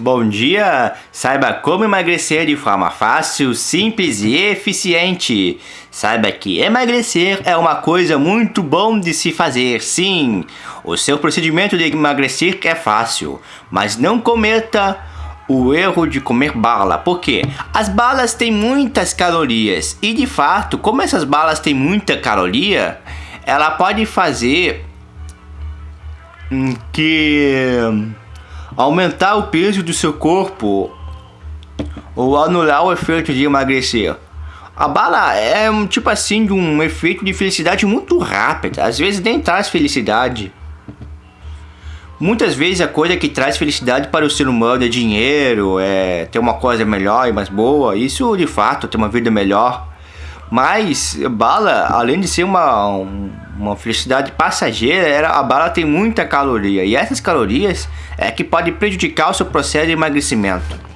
Bom dia! Saiba como emagrecer de forma fácil, simples e eficiente. Saiba que emagrecer é uma coisa muito bom de se fazer, sim. O seu procedimento de emagrecer é fácil, mas não cometa o erro de comer bala. Por quê? As balas têm muitas calorias e de fato, como essas balas têm muita caloria, ela pode fazer que aumentar o peso do seu corpo ou anular o efeito de emagrecer. A bala é um tipo assim de um efeito de felicidade muito rápido, às vezes nem traz felicidade. Muitas vezes a coisa que traz felicidade para o ser humano é dinheiro, é ter uma coisa melhor e mais boa, isso de fato, ter uma vida melhor. Mas bala, além de ser uma, uma felicidade passageira, a bala tem muita caloria. E essas calorias é que pode prejudicar o seu processo de emagrecimento.